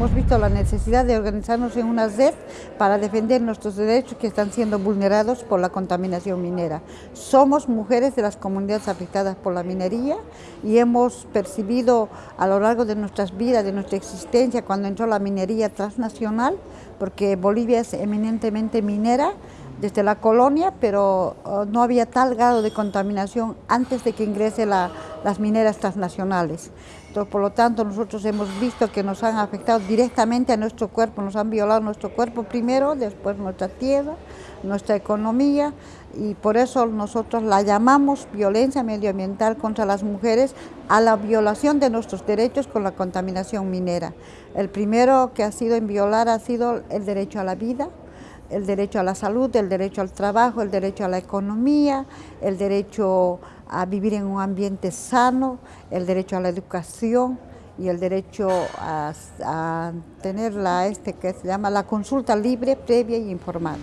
hemos visto la necesidad de organizarnos en una red para defender nuestros derechos que están siendo vulnerados por la contaminación minera. Somos mujeres de las comunidades afectadas por la minería y hemos percibido a lo largo de nuestras vidas, de nuestra existencia, cuando entró la minería transnacional, porque Bolivia es eminentemente minera, desde la colonia, pero oh, no había tal grado de contaminación antes de que ingrese las mineras transnacionales. Por lo tanto, nosotros hemos visto que nos han afectado directamente a nuestro cuerpo, nos han violado nuestro cuerpo primero, después nuestra tierra, nuestra economía, y por eso nosotros la llamamos violencia medioambiental contra las mujeres a la violación de nuestros derechos con la contaminación minera. El primero que ha sido en violar ha sido el derecho a la vida, el derecho a la salud, el derecho al trabajo, el derecho a la economía, el derecho a vivir en un ambiente sano, el derecho a la educación y el derecho a, tener la, este, que se llama la consulta libre, previa y informada.